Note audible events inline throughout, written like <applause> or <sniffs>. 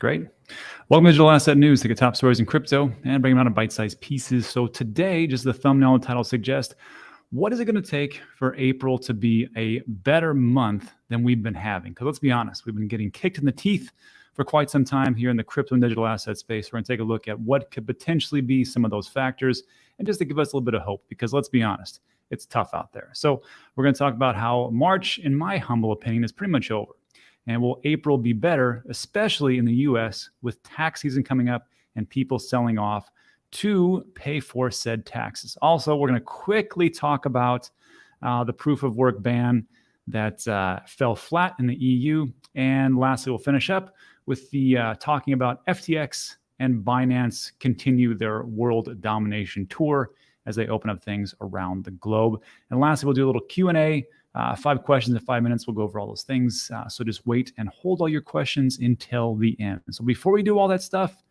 Great. Welcome to Digital Asset News, the top stories in crypto and bring them out in bite-sized pieces. So today, just the thumbnail and title suggest, what is it going to take for April to be a better month than we've been having? Because let's be honest, we've been getting kicked in the teeth for quite some time here in the crypto and digital asset space. We're going to take a look at what could potentially be some of those factors and just to give us a little bit of hope, because let's be honest, it's tough out there. So we're going to talk about how March, in my humble opinion, is pretty much over. And will April be better, especially in the US with tax season coming up and people selling off to pay for said taxes? Also, we're going to quickly talk about uh, the proof of work ban that uh, fell flat in the EU. And lastly, we'll finish up with the uh, talking about FTX and Binance continue their world domination tour as they open up things around the globe. And lastly, we'll do a little Q&A uh, five questions in five minutes. We'll go over all those things. Uh, so just wait and hold all your questions until the end. So before we do all that stuff,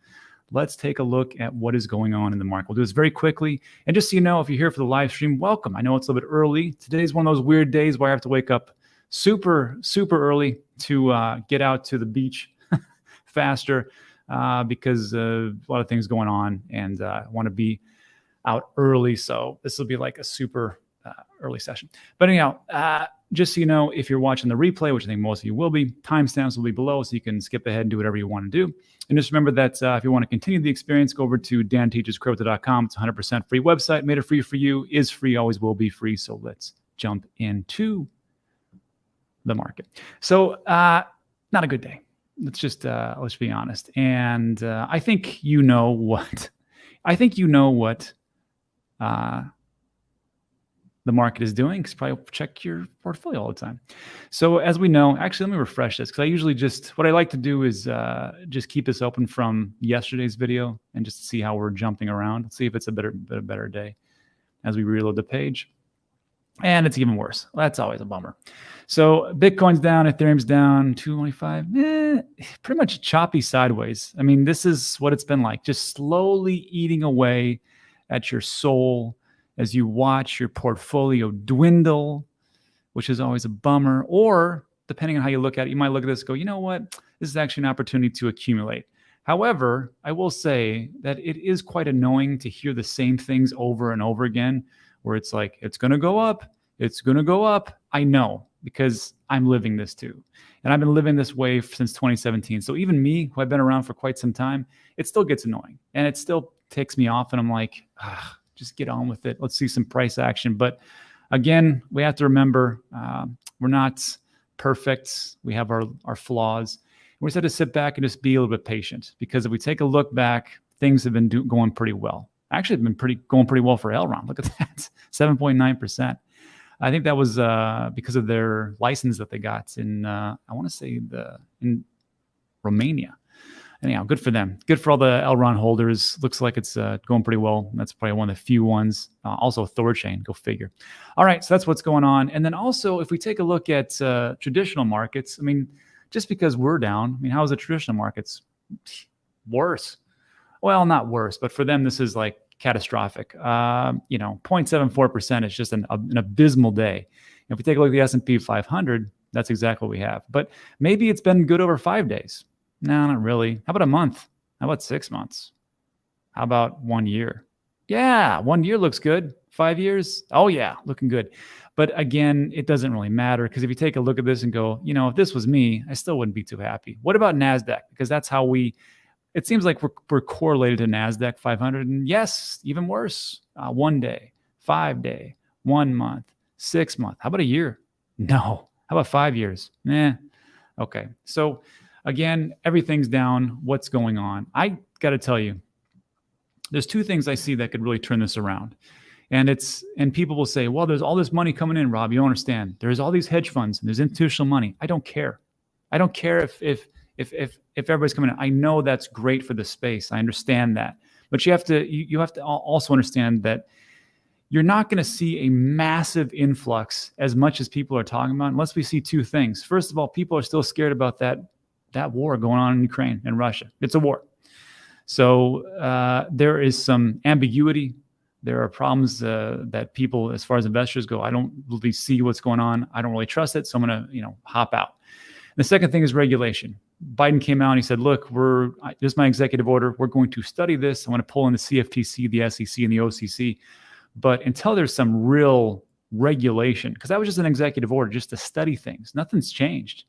let's take a look at what is going on in the market. We'll do this very quickly. And just so you know, if you're here for the live stream, welcome. I know it's a little bit early. Today's one of those weird days where I have to wake up super, super early to uh, get out to the beach <laughs> faster uh, because uh, a lot of things going on and uh, I want to be out early. So this will be like a super early session. But anyhow, uh, just so you know, if you're watching the replay, which I think most of you will be, timestamps will be below so you can skip ahead and do whatever you want to do. And just remember that uh, if you want to continue the experience, go over to danteachescrypto.com. It's 100% free website, made it free for you, is free, always will be free. So let's jump into the market. So uh, not a good day. Let's just, uh, let's be honest. And uh, I think you know what, I think you know what uh, the market is doing because probably check your portfolio all the time. So as we know, actually, let me refresh this because I usually just, what I like to do is uh, just keep this open from yesterday's video and just see how we're jumping around. Let's see if it's a better, a better day as we reload the page. And it's even worse. That's always a bummer. So Bitcoin's down, Ethereum's down, 225, eh, pretty much choppy sideways. I mean, this is what it's been like, just slowly eating away at your soul as you watch your portfolio dwindle, which is always a bummer. Or depending on how you look at it, you might look at this go, you know what? This is actually an opportunity to accumulate. However, I will say that it is quite annoying to hear the same things over and over again, where it's like, it's going to go up, it's going to go up. I know because I'm living this too. And I've been living this way since 2017. So even me, who I've been around for quite some time, it still gets annoying and it still ticks me off. And I'm like, ah, just get on with it. Let's see some price action. But again, we have to remember uh, we're not perfect. We have our, our flaws. We just have to sit back and just be a little bit patient because if we take a look back, things have been do, going pretty well. Actually, been pretty going pretty well for Elrond. Look at that, <laughs> 7.9%. I think that was uh, because of their license that they got in, uh, I want to say the in Romania anyhow, good for them. Good for all the Elrond holders. Looks like it's uh, going pretty well. That's probably one of the few ones. Uh, also, Thorchain, go figure. All right, so that's what's going on. And then also, if we take a look at uh, traditional markets, I mean, just because we're down, I mean, how is the traditional markets <sniffs> worse? Well, not worse, but for them, this is like catastrophic. Uh, you know, 0.74% is just an, an abysmal day. If we take a look at the S&P 500, that's exactly what we have. But maybe it's been good over five days. No, not really. How about a month? How about six months? How about one year? Yeah, one year looks good. Five years? Oh, yeah, looking good. But again, it doesn't really matter because if you take a look at this and go, you know, if this was me, I still wouldn't be too happy. What about NASDAQ? Because that's how we, it seems like we're, we're correlated to NASDAQ 500. And yes, even worse, uh, one day, five day, one month, six month. How about a year? No. How about five years? Eh. Okay. So, Again, everything's down. What's going on? I got to tell you, there's two things I see that could really turn this around. And it's and people will say, well, there's all this money coming in, Rob. You don't understand. There's all these hedge funds and there's institutional money. I don't care. I don't care if if if if if everybody's coming in. I know that's great for the space. I understand that. But you have to you, you have to also understand that you're not going to see a massive influx as much as people are talking about unless we see two things. First of all, people are still scared about that that war going on in Ukraine and Russia. It's a war. So uh, there is some ambiguity. There are problems uh, that people, as far as investors go, I don't really see what's going on. I don't really trust it, so I'm going to, you know, hop out. The second thing is regulation. Biden came out and he said, "Look, we're this is my executive order. We're going to study this. I want to pull in the CFTC, the SEC, and the OCC, but until there's some real regulation, because that was just an executive order, just to study things. Nothing's changed.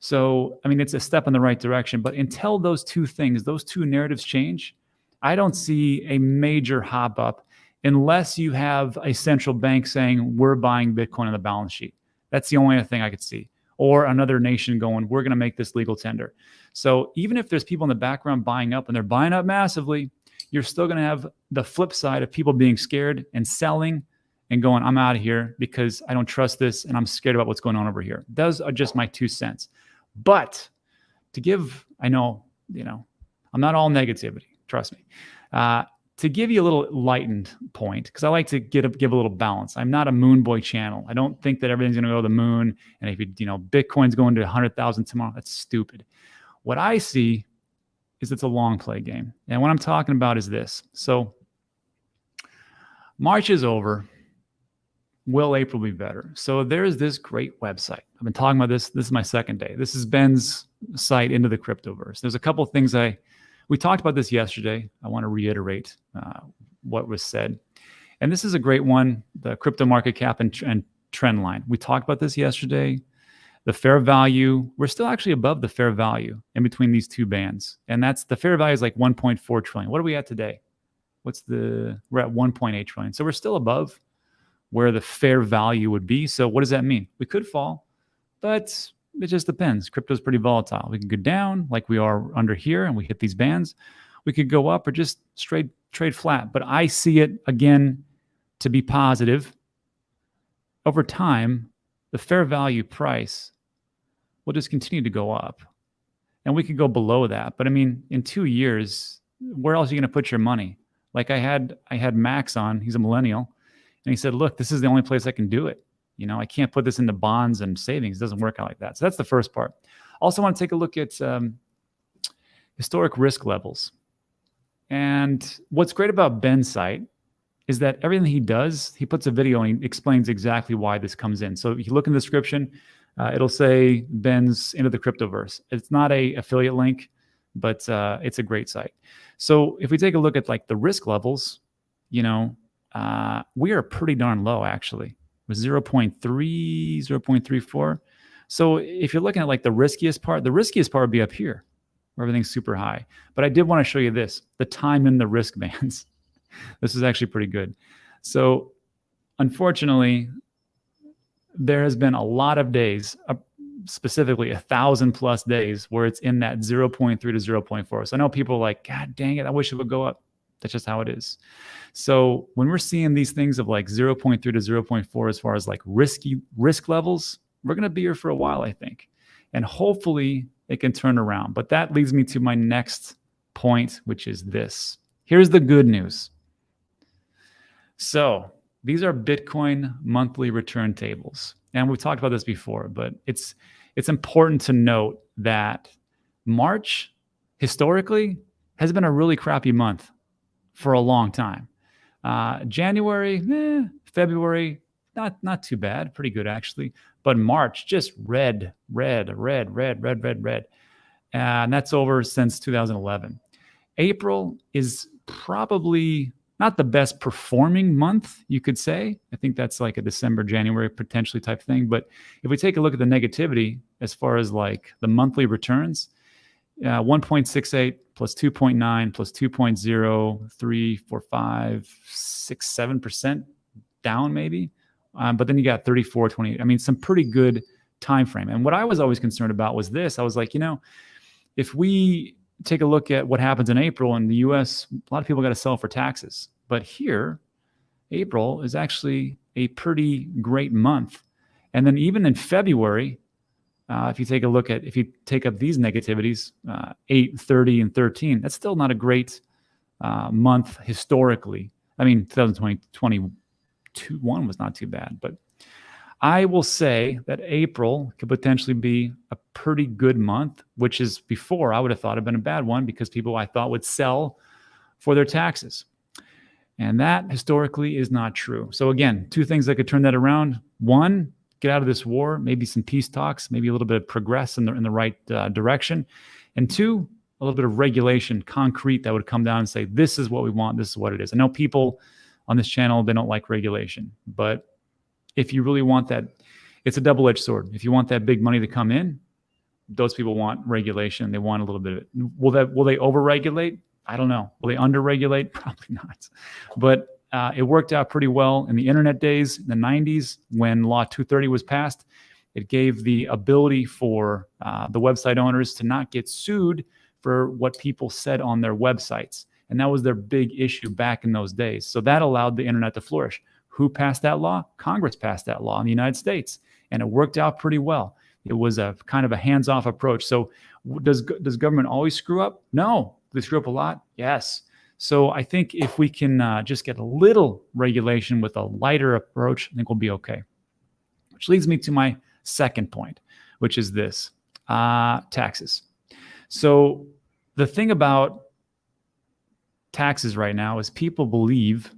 So, I mean, it's a step in the right direction. But until those two things, those two narratives change, I don't see a major hop up unless you have a central bank saying we're buying Bitcoin on the balance sheet. That's the only thing I could see. Or another nation going, we're going to make this legal tender. So even if there's people in the background buying up and they're buying up massively, you're still going to have the flip side of people being scared and selling and going, I'm out of here because I don't trust this and I'm scared about what's going on over here. Those are just my two cents. But to give, I know, you know, I'm not all negativity, trust me. Uh, to give you a little lightened point, because I like to get a, give a little balance. I'm not a moon boy channel. I don't think that everything's going to go to the moon. And if you, you know, Bitcoin's going to 100,000 tomorrow, that's stupid. What I see is it's a long play game. And what I'm talking about is this. So March is over. Will April be better? So there's this great website. I've been talking about this. This is my second day. This is Ben's site into the cryptoverse. There's a couple things I we talked about this yesterday. I want to reiterate uh, what was said. And this is a great one, the crypto market cap and, and trend line. We talked about this yesterday. The fair value, we're still actually above the fair value in between these two bands. And that's the fair value is like 1.4 trillion. What are we at today? What's the, we're at 1.8 trillion. So we're still above where the fair value would be. So what does that mean? We could fall, but it just depends. Crypto is pretty volatile. We can go down like we are under here and we hit these bands. We could go up or just straight trade flat. But I see it again to be positive. Over time, the fair value price will just continue to go up. And we could go below that. But I mean, in two years, where else are you going to put your money? Like I had I had Max on, he's a millennial, and he said, look, this is the only place I can do it. You know, I can't put this into bonds and savings. It doesn't work out like that. So that's the first part. Also, want to take a look at um, historic risk levels. And what's great about Ben's site is that everything he does, he puts a video and he explains exactly why this comes in. So if you look in the description, uh, it'll say Ben's into the cryptoverse. It's not a affiliate link, but uh, it's a great site. So if we take a look at like the risk levels, you know, uh, we are pretty darn low actually was 0.3, 0.34. So if you're looking at like the riskiest part, the riskiest part would be up here where everything's super high. But I did want to show you this, the time in the <laughs> risk bands. this is actually pretty good. So unfortunately, there has been a lot of days, uh, specifically a thousand plus days where it's in that 0.3 to 0.4. So I know people are like, God dang it, I wish it would go up. That's just how it is. So when we're seeing these things of like 0.3 to 0.4 as far as like risky risk levels, we're going to be here for a while, I think. And hopefully it can turn around. But that leads me to my next point, which is this. Here's the good news. So these are Bitcoin monthly return tables. And we've talked about this before, but it's it's important to note that March historically has been a really crappy month for a long time. Uh, January, eh, February, not not too bad, pretty good actually. But March, just red, red, red, red, red, red, red, and that's over since 2011. April is probably not the best performing month, you could say. I think that's like a December, January potentially type thing. But if we take a look at the negativity as far as like the monthly returns, uh, 1.68 plus 2.9 plus 2.0, 3, 4, 5, 6, 7% down maybe. Um, but then you got 34, 20. I mean, some pretty good time frame. And what I was always concerned about was this. I was like, you know, if we take a look at what happens in April in the US, a lot of people got to sell for taxes. But here, April is actually a pretty great month. And then even in February, uh, if you take a look at, if you take up these negativities, uh, 8, 30, and 13, that's still not a great uh, month historically. I mean, 2020, 2021 was not too bad, but I will say that April could potentially be a pretty good month, which is before I would have thought had been a bad one because people I thought would sell for their taxes. And that historically is not true. So again, two things that could turn that around. One, get out of this war, maybe some peace talks, maybe a little bit of progress in the in the right uh, direction, and two, a little bit of regulation, concrete that would come down and say, this is what we want, this is what it is. I know people on this channel they don't like regulation, but if you really want that, it's a double edged sword. If you want that big money to come in, those people want regulation. They want a little bit of it. Will that will they overregulate? I don't know. Will they underregulate? <laughs> Probably not. But uh, it worked out pretty well in the internet days, in the 90s, when Law 230 was passed. It gave the ability for uh, the website owners to not get sued for what people said on their websites. And that was their big issue back in those days. So that allowed the internet to flourish. Who passed that law? Congress passed that law in the United States. And it worked out pretty well. It was a kind of a hands off approach. So does, does government always screw up? No. They screw up a lot? Yes. So I think if we can uh, just get a little regulation with a lighter approach, I think we'll be okay. Which leads me to my second point, which is this uh, taxes. So the thing about taxes right now is people believe,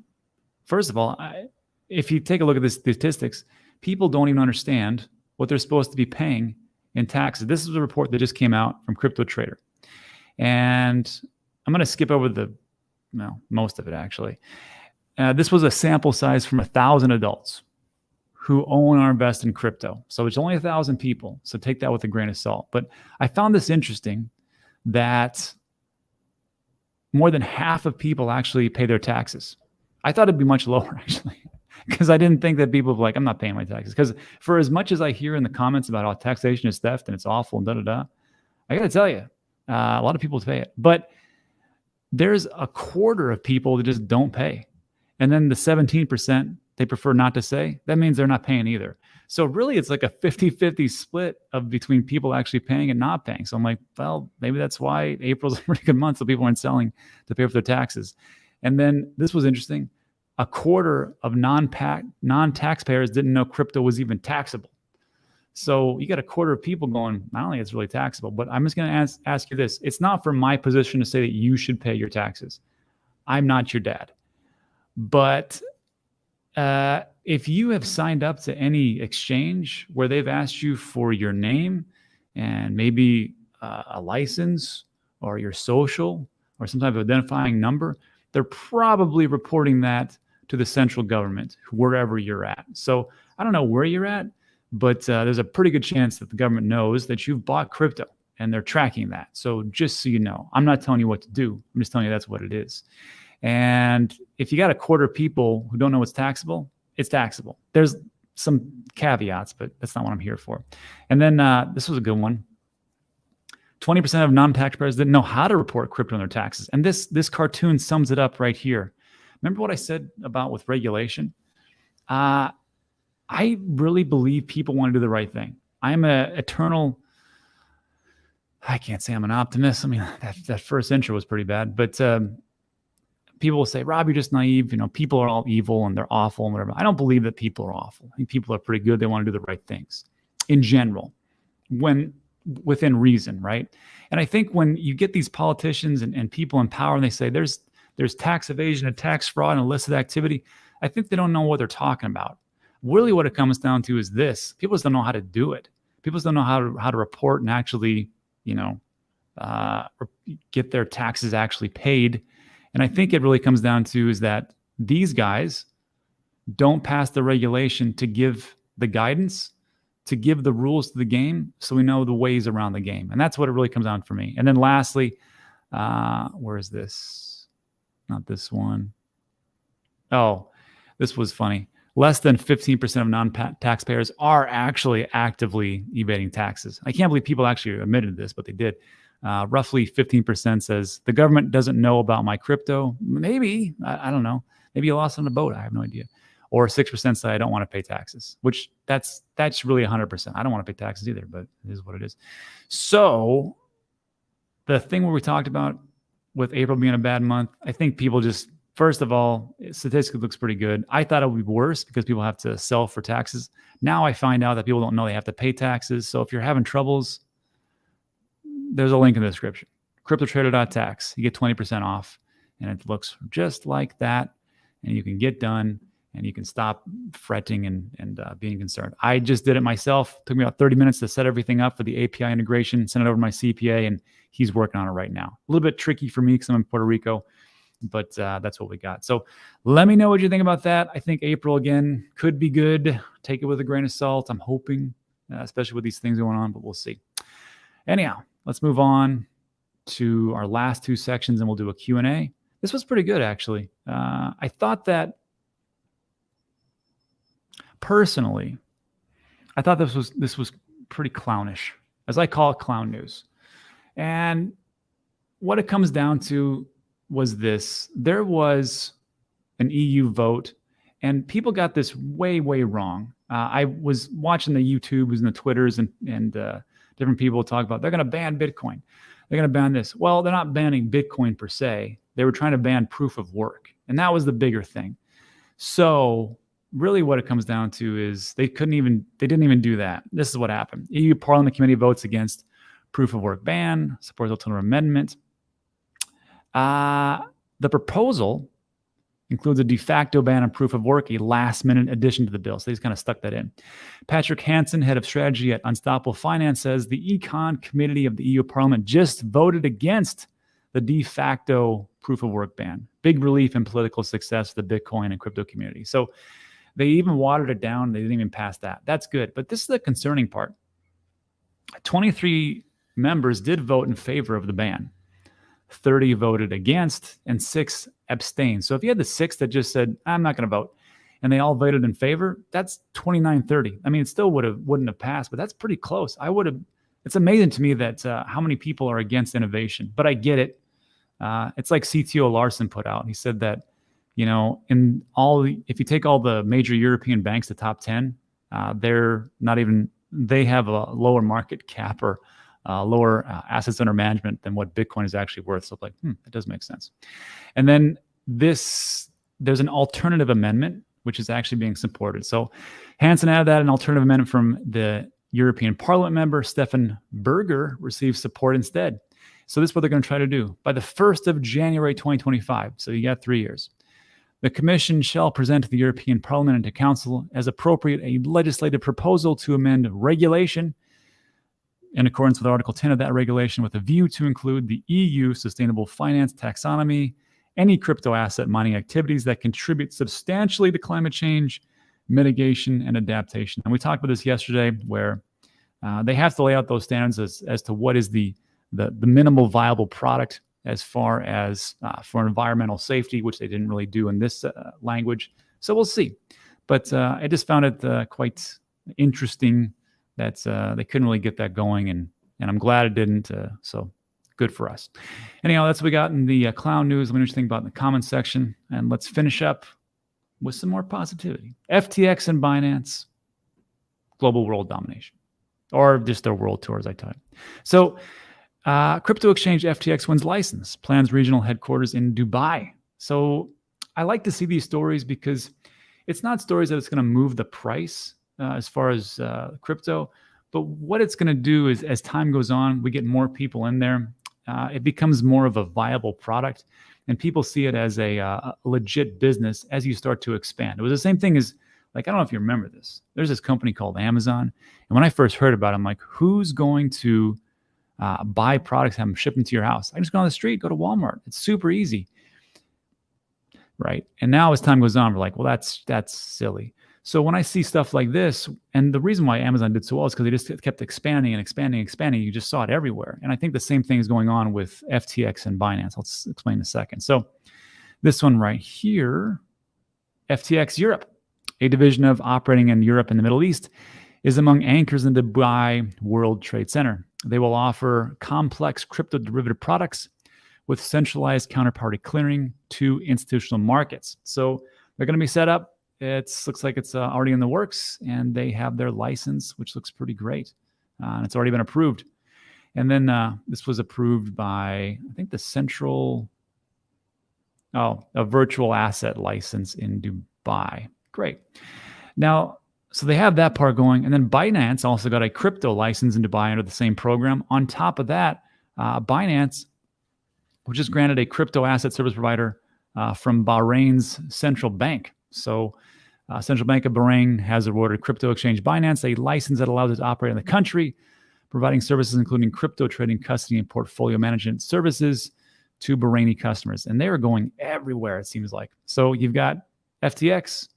first of all, I, if you take a look at the statistics, people don't even understand what they're supposed to be paying in taxes. This is a report that just came out from CryptoTrader. And I'm going to skip over the, well, most of it actually. Uh, this was a sample size from a thousand adults who own or invest in crypto. So it's only a thousand people. So take that with a grain of salt. But I found this interesting that more than half of people actually pay their taxes. I thought it'd be much lower <laughs> actually, because I didn't think that people were like, I'm not paying my taxes. Because for as much as I hear in the comments about how taxation is theft and it's awful and da da da, I got to tell you, uh, a lot of people pay it. But there's a quarter of people that just don't pay. And then the 17% they prefer not to say, that means they're not paying either. So really it's like a 50-50 split of between people actually paying and not paying. So I'm like, well, maybe that's why April's <laughs> a pretty good month. So people aren't selling to pay for their taxes. And then this was interesting. A quarter of non-pack non-taxpayers didn't know crypto was even taxable. So you got a quarter of people going, I don't think it's really taxable. But I'm just going to ask, ask you this. It's not for my position to say that you should pay your taxes. I'm not your dad. But uh, if you have signed up to any exchange where they've asked you for your name and maybe uh, a license or your social or some type of identifying number, they're probably reporting that to the central government wherever you're at. So I don't know where you're at, but uh, there's a pretty good chance that the government knows that you've bought crypto and they're tracking that. So just so you know, I'm not telling you what to do. I'm just telling you that's what it is. And if you got a quarter of people who don't know what's taxable, it's taxable. There's some caveats, but that's not what I'm here for. And then uh, this was a good one. 20% of non-taxpayers didn't know how to report crypto on their taxes. And this, this cartoon sums it up right here. Remember what I said about with regulation? Uh, I really believe people want to do the right thing. I'm an eternal, I can't say I'm an optimist. I mean, that, that first intro was pretty bad, but um, people will say, Rob, you're just naive. You know, people are all evil and they're awful and whatever. I don't believe that people are awful. I think people are pretty good. They want to do the right things in general, when within reason, right? And I think when you get these politicians and, and people in power and they say there's there's tax evasion and tax fraud and illicit activity, I think they don't know what they're talking about. Really, what it comes down to is this: people just don't know how to do it. People just don't know how to how to report and actually, you know, uh, get their taxes actually paid and I think it really comes down to is that these guys don't pass the regulation to give the guidance, to give the rules to the game so we know the ways around the game. And that's what it really comes down for me. And then lastly, uh, where is this? Not this one. Oh, this was funny. Less than 15% of non-taxpayers are actually actively evading taxes. I can't believe people actually admitted this, but they did. Uh, roughly 15% says the government doesn't know about my crypto. Maybe, I, I, don't know. Maybe you lost on a boat. I have no idea. Or 6% say I don't want to pay taxes, which that's that's really 100%. I don't want to pay taxes either, but it is what it is. So the thing where we talked about with April being a bad month, I think people just, first of all, statistically looks pretty good. I thought it would be worse because people have to sell for taxes. Now I find out that people don't know they have to pay taxes. So if you're having troubles, there's a link in the description. CryptoTrader.tax. You get 20% off, and it looks just like that. And you can get done and you can stop fretting and, and uh, being concerned. I just did it myself. It took me about 30 minutes to set everything up for the API integration, send it over to my CPA, and he's working on it right now. A little bit tricky for me because I'm in Puerto Rico, but uh, that's what we got. So let me know what you think about that. I think April again could be good. Take it with a grain of salt. I'm hoping, uh, especially with these things going on, but we'll see. Anyhow, let's move on to our last two sections and we'll do a Q&A. This was pretty good, actually. Uh, I thought that personally, I thought this was this was pretty clownish, as I call it, clown news. And what it comes down to was this: there was an EU vote, and people got this way, way wrong. Uh, I was watching the YouTubes and the Twitters and and uh, different people talk about they're going to ban Bitcoin, they're going to ban this. Well, they're not banning Bitcoin per se. They were trying to ban proof of work, and that was the bigger thing. So really what it comes down to is they couldn't even they didn't even do that. This is what happened. EU Parliament Committee votes against proof of work ban, supports alternative amendment. Uh, the proposal includes a de facto ban on proof of work, a last minute addition to the bill. So they just kind of stuck that in. Patrick Hansen, head of strategy at Unstoppable Finance, says the Econ Committee of the EU Parliament just voted against the de facto proof of work ban. Big relief and political success for the Bitcoin and crypto community. So they even watered it down. They didn't even pass that. That's good. But this is the concerning part. 23 members did vote in favor of the ban. 30 voted against and six abstained. So if you had the six that just said, I'm not going to vote, and they all voted in favor, that's 29 30. I mean, it still would have wouldn't have passed, but that's pretty close. I would have it's amazing to me that uh, how many people are against innovation, but I get it. Uh, it's like CTO Larsen put out. He said that you know, in all, if you take all the major European banks, the top 10, uh, they're not even, they have a lower market cap or uh, lower uh, assets under management than what Bitcoin is actually worth. So, like, hmm, that does make sense. And then this, there's an alternative amendment, which is actually being supported. So, Hansen added that an alternative amendment from the European Parliament member, Stefan Berger, received support instead. So, this is what they're going to try to do. By the 1st of January 2025, so you got three years, the Commission shall present to the European Parliament and to Council as appropriate a legislative proposal to amend regulation in accordance with Article 10 of that regulation with a view to include the EU Sustainable Finance Taxonomy, any crypto asset mining activities that contribute substantially to climate change, mitigation, and adaptation. And we talked about this yesterday where uh, they have to lay out those standards as, as to what is the, the, the minimal viable product as far as uh, for environmental safety, which they didn't really do in this uh, language. So we'll see. But uh, I just found it uh, quite interesting that uh, they couldn't really get that going, and and I'm glad it didn't. Uh, so good for us. Anyhow, that's what we got in the clown news. Let me know you think about in the comments section, and let's finish up with some more positivity. FTX and Binance, global world domination, or just their world tour, as I type. So uh, crypto exchange FTX wins license, plans regional headquarters in Dubai. So I like to see these stories because it's not stories that it's going to move the price uh, as far as uh, crypto, but what it's going to do is as time goes on, we get more people in there. Uh, it becomes more of a viable product, and people see it as a, uh, a legit business as you start to expand. It was the same thing as like I don't know if you remember this. There's this company called Amazon, and when I first heard about it, I'm like, who's going to uh, buy products, have them shipped your house. I just go on the street, go to Walmart. It's super easy, right? And now as time goes on, we're like, well, that's that's silly. So when I see stuff like this, and the reason why Amazon did so well is because they just kept expanding and expanding and expanding. You just saw it everywhere. And I think the same thing is going on with FTX and Binance. I'll explain in a second. So this one right here, FTX Europe, a division of operating in Europe and the Middle East, is among anchors in Dubai World Trade Center. They will offer complex crypto derivative products with centralized counterparty clearing to institutional markets. So they're going to be set up. It looks like it's uh, already in the works, and they have their license, which looks pretty great. Uh, and it's already been approved. And then uh, this was approved by, I think, the central, oh, a virtual asset license in Dubai. Great. Now, so they have that part going. And then Binance also got a crypto license in Dubai under the same program. On top of that, uh, Binance, which is granted a crypto asset service provider uh, from Bahrain's central bank. So Uh, Central Bank of Bahrain has awarded crypto exchange Binance a license that allows it to operate in the country, providing services including crypto trading, custody, and portfolio management services to Bahraini customers. And they are going everywhere, it seems like. So you've got FTX,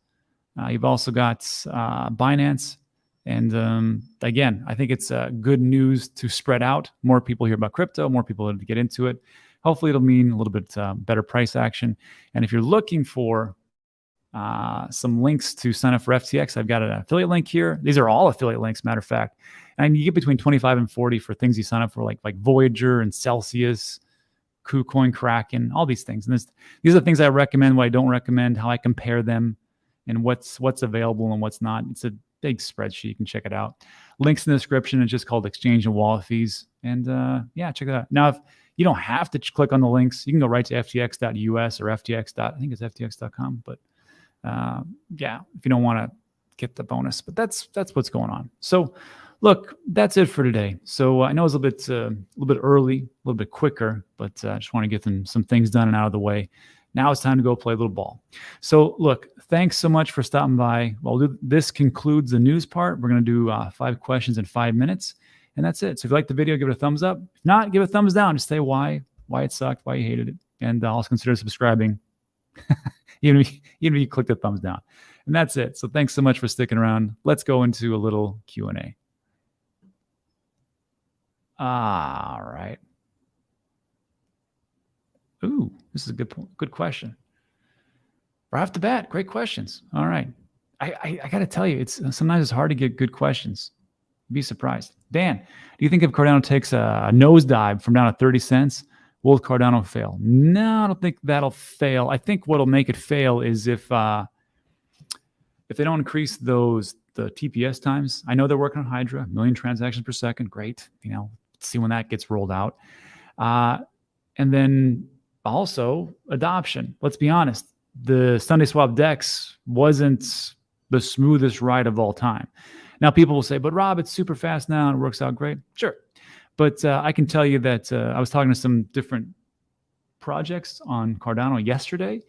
uh, you've also got uh, Binance. And um, again, I think it's uh, good news to spread out. More people hear about crypto, more people to get into it. Hopefully, it'll mean a little bit uh, better price action. And if you're looking for uh, some links to sign up for FTX, I've got an affiliate link here. These are all affiliate links, matter of fact. And you get between 25 and 40 for things you sign up for, like like Voyager and Celsius, KuCoin, Kraken, all these things. And this, these are the things I recommend, what I don't recommend, how I compare them, and what's what's available and what's not. It's a big spreadsheet. You can check it out. Links in the description. It's just called Exchange and Wallet Fees. And uh, yeah, check it out. Now, if you don't have to click on the links, you can go right to ftx.us or ftx. I think it's ftx.com. But uh, yeah, if you don't want to get the bonus, but that's that's what's going on. So look, that's it for today. So uh, I know it's a little bit uh, a little bit early, a little bit quicker, but uh, I just want to get them some things done and out of the way. Now it's time to go play a little ball. So look, thanks so much for stopping by. Well, this concludes the news part. We're going to do uh, five questions in five minutes, and that's it. So if you like the video, give it a thumbs up. If not, give it a thumbs down. Just say why, why it sucked, why you hated it, and uh, also consider subscribing, <laughs> even if, even if you <laughs> click the thumbs down. And that's it. So thanks so much for sticking around. Let's go into a little Q and A. All right. Ooh, this is a good good question. Right off the bat, great questions. All right. I, I, I got to tell you, it's sometimes it's hard to get good questions. Be surprised. Dan, do you think if Cardano takes a, a nosedive from down to 30 cents, will Cardano fail? No, I don't think that'll fail. I think what'll make it fail is if uh, if they don't increase those the TPS times. I know they're working on Hydra, million transactions per second. Great. You know, see when that gets rolled out. Uh, and then also adoption. Let's be honest, the SundaeSwap Dex wasn't the smoothest ride of all time. Now, people will say, but Rob, it's super fast now and it works out great. Sure. But uh, I can tell you that uh, I was talking to some different projects on Cardano yesterday,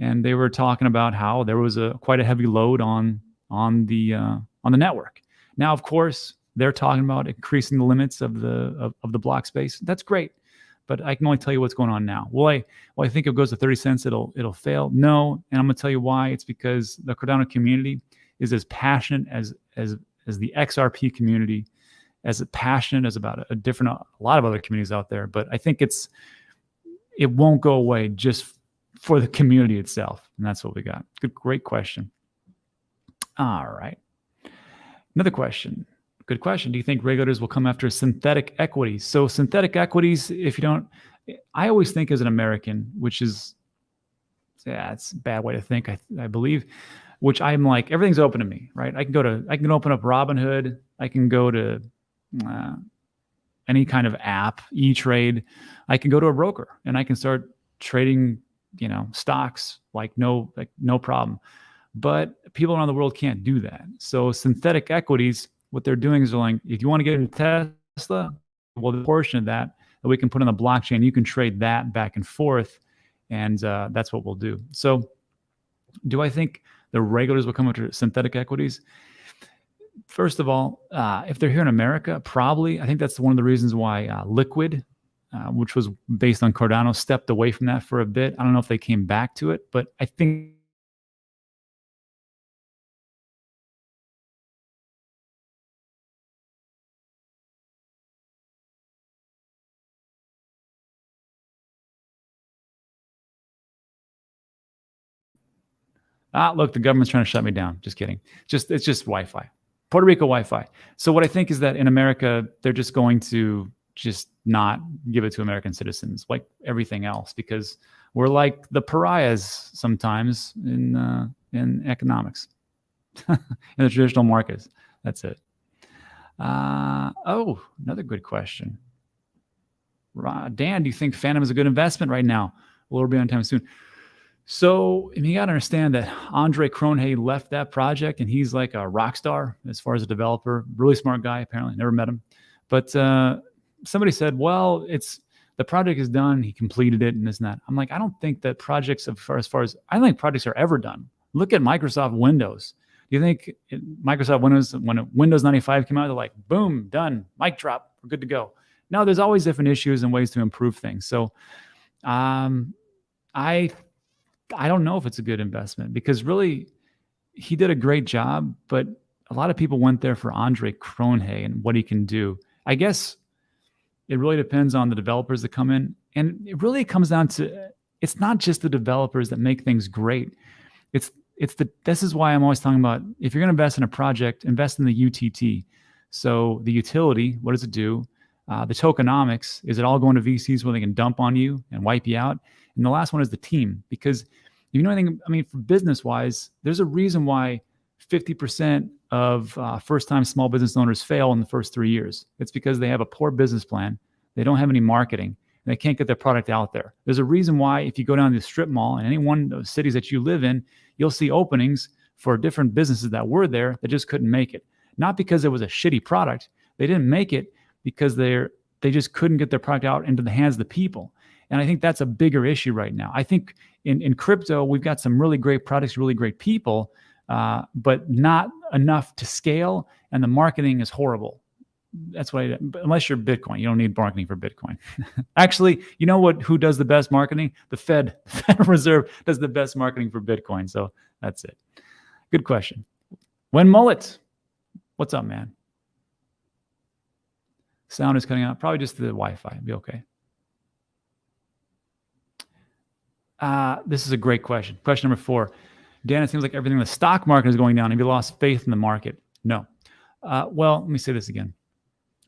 and they were talking about how there was a quite a heavy load on on the uh, on the network. Now, of course, they're talking about increasing the limits of the of, of the block space. That's great but I can only tell you what's going on now. Will I, well, I think it goes to 30 cents, it'll it'll fail. No, and I'm gonna tell you why. It's because the Cardano community is as passionate as as as the XRP community, as passionate as about a different a lot of other communities out there. But I think it's it won't go away just for the community itself, and that's what we got. Good, great question. All right, another question. Good question. Do you think regulators will come after synthetic equities? So synthetic equities, if you don't, I always think as an American, which is, yeah, it's a bad way to think. I, I believe, which I'm like everything's open to me, right? I can go to, I can open up Robinhood. I can go to uh, any kind of app, E Trade. I can go to a broker and I can start trading, you know, stocks like no, like no problem. But people around the world can't do that. So synthetic equities what they're doing is they're like, if you want to get into Tesla, well, the portion of that that we can put on the blockchain, you can trade that back and forth, and uh, that's what we'll do. So, do I think the regulators will come after synthetic equities? First of all, uh, if they're here in America, probably. I think that's one of the reasons why uh, Liquid, uh, which was based on Cardano, stepped away from that for a bit. I don't know if they came back to it, but I think Ah, look, the government's trying to shut me down. Just kidding. Just it's just Wi-Fi. Puerto Rico Wi-Fi. So what I think is that in America, they're just going to just not give it to American citizens like everything else because we're like the pariahs sometimes in uh, in economics <laughs> in the traditional markets. That's it. Uh, oh, another good question. Dan, do you think Fantom is a good investment right now? Will it be on time soon? So you got to understand that Andre Cronje left that project, and he's like a rock star as far as a developer. Really smart guy, apparently. Never met him, but uh, somebody said, "Well, it's the project is done. He completed it, and this and that." I'm like, I don't think that projects, as far as far as I think projects are ever done. Look at Microsoft Windows. Do you think Microsoft Windows, when Windows 95 came out, they're like, boom, done, mic drop, we're good to go. No, there's always different issues and ways to improve things. So, um, I, I don't know if it's a good investment because really, he did a great job, but a lot of people went there for Andre Cronje and what he can do. I guess it really depends on the developers that come in, and it really comes down to it's not just the developers that make things great. It's it's the this is why I'm always talking about if you're going to invest in a project, invest in the UTT. So the utility, what does it do? Uh, the tokenomics, is it all going to VCs where they can dump on you and wipe you out? And the last one is the team, because if you know anything, I mean, for business wise, there's a reason why 50% of uh, first time small business owners fail in the first three years. It's because they have a poor business plan, they don't have any marketing, and they can't get their product out there. There's a reason why, if you go down to the strip mall in any one of the cities that you live in, you'll see openings for different businesses that were there that just couldn't make it. Not because it was a shitty product, they didn't make it because they're they just couldn't get their product out into the hands of the people. And I think that's a bigger issue right now. I think in, in crypto, we've got some really great products, really great people, uh, but not enough to scale. And the marketing is horrible. That's why, unless you're Bitcoin, you don't need marketing for Bitcoin. <laughs> Actually, you know what? Who does the best marketing? The Fed, <laughs> the Federal Reserve does the best marketing for Bitcoin. So that's it. Good question. When Mullet, what's up, man? Sound is cutting out. Probably just the Wi-Fi. Be okay. Uh, this is a great question. Question number four. Dan, it seems like everything in the stock market is going down. Have you lost faith in the market? No. Uh, well, let me say this again.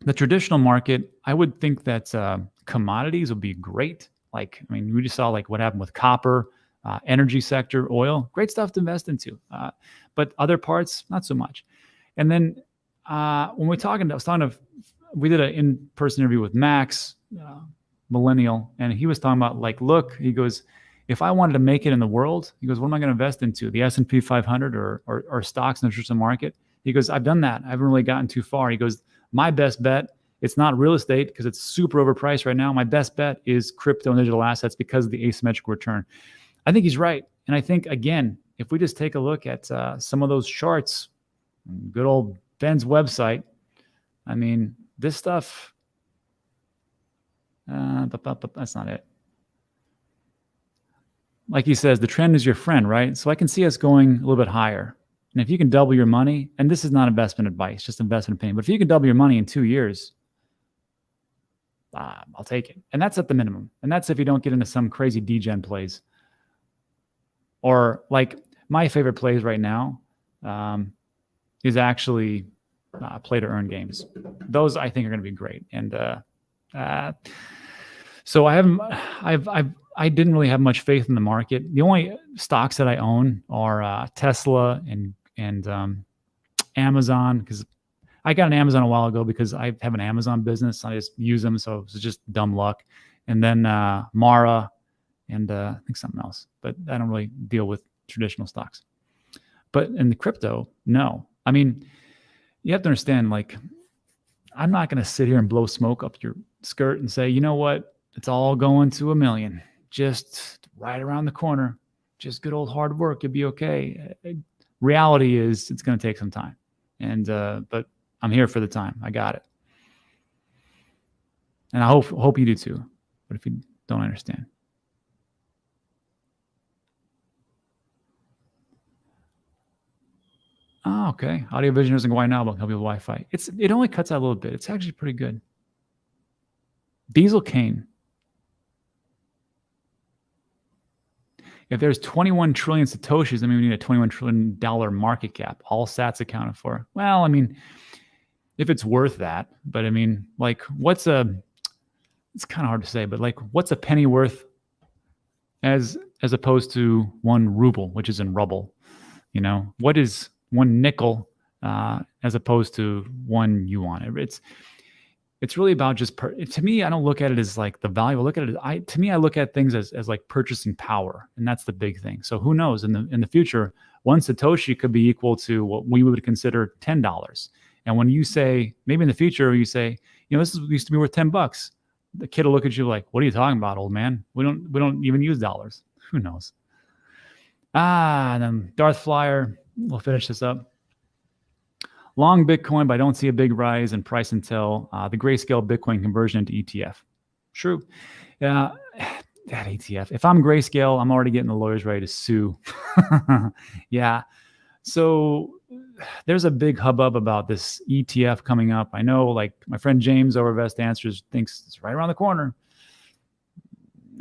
The traditional market, I would think that uh, commodities would be great. Like, I mean, we just saw like what happened with copper, uh, energy sector, oil, great stuff to invest into. Uh, but other parts, not so much. And then uh, when we're talking, I was talking to we did an in-person interview with Max, uh, millennial, and he was talking about like, look, he goes, if I wanted to make it in the world, he goes, what am I going to invest into? The S&P 500 or, or, or stocks in the traditional market? He goes, I've done that. I haven't really gotten too far. He goes, my best bet, it's not real estate because it's super overpriced right now. My best bet is crypto and digital assets because of the asymmetric return. I think he's right. And I think, again, if we just take a look at uh, some of those charts, good old Ben's website, I mean, this stuff, uh, that's not it. Like he says, the trend is your friend, right? So I can see us going a little bit higher. And if you can double your money, and this is not investment advice, just investment opinion, but if you can double your money in two years, uh, I'll take it. And that's at the minimum. And that's if you don't get into some crazy degen plays. Or like my favorite plays right now um, is actually uh, play to earn games. Those I think are going to be great. And uh, uh, so I haven't, I've, I've, I didn't really have much faith in the market. The only stocks that I own are uh, Tesla and and um, Amazon because I got an Amazon a while ago because I have an Amazon business. I just use them, so it's just dumb luck. And then uh, Mara and uh, I think something else, but I don't really deal with traditional stocks. But in the crypto, no. I mean, you have to understand, like, I'm not going to sit here and blow smoke up your skirt and say, you know what, it's all going to a million, just right around the corner, just good old hard work, you'll be okay. Reality is, it's going to take some time, and uh, but I'm here for the time. I got it, and I hope hope you do too. But if you don't understand. Oh, okay. Audio Vision isn't go wide now, but help you with Wi-Fi. It's it only cuts out a little bit. It's actually pretty good. Diesel Kane. If there's 21 trillion satoshis, I mean, we need a 21 trillion dollar market cap. All Sats accounted for. Well, I mean, if it's worth that, but I mean, like, what's a? It's kind of hard to say, but like, what's a penny worth as as opposed to one ruble, which is in rubble? You know, what is one nickel uh, as opposed to one yuan. It's it's really about just to me. I don't look at it as like the value. I look at it. I to me, I look at things as as like purchasing power, and that's the big thing. So who knows in the in the future, one satoshi could be equal to what we would consider ten dollars. And when you say maybe in the future, you say, you know, this is, used to be worth ten bucks. The kid will look at you like, "What are you talking about, old man? We don't we don't even use dollars. Who knows?" Ah, and then Darth Flyer, we'll finish this up. Long Bitcoin, but I don't see a big rise in price until uh, the grayscale Bitcoin conversion into ETF. True. Yeah, <sighs> that ETF. If I'm grayscale, I'm already getting the lawyers ready to sue. <laughs> yeah. So <sighs> there's a big hubbub about this ETF coming up. I know, like my friend James over Vest Answers thinks it's right around the corner.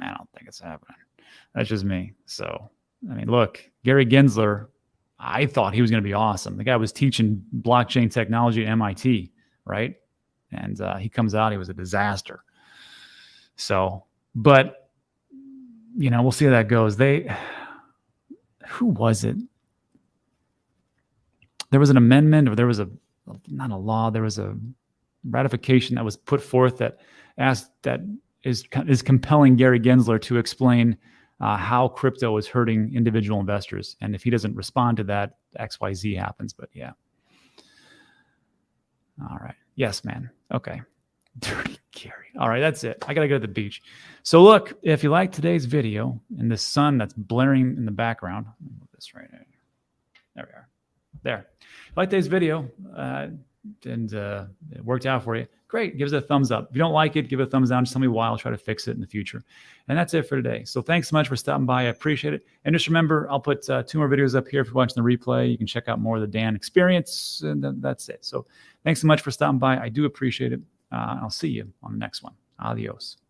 I don't think it's happening. That's just me. So, I mean, look, Gary Gensler, I thought he was going to be awesome. The guy was teaching blockchain technology at MIT, right? And uh, he comes out, he was a disaster. So, but, you know, we'll see how that goes. They, who was it? there was an amendment or there was a not a law there was a ratification that was put forth that asked that is is compelling Gary Gensler to explain uh, how crypto is hurting individual investors. And if he doesn't respond to that xyz happens but yeah. All right. Yes man. Okay. <laughs> Dirty Gary. All right that's it. I gotta go to the beach. So look if you like today's video and the sun that's blaring in the background move this right there we are. There. If you like today's video uh, and uh, it worked out for you, great. Give us a thumbs up. If you don't like it, give it a thumbs down. Just tell me why. I'll try to fix it in the future. And that's it for today. So thanks so much for stopping by. I appreciate it. And just remember, I'll put uh, two more videos up here if you're watching the replay. You can check out more of the Dan experience. And that's it. So thanks so much for stopping by. I do appreciate it. Uh, I'll see you on the next one. Adios.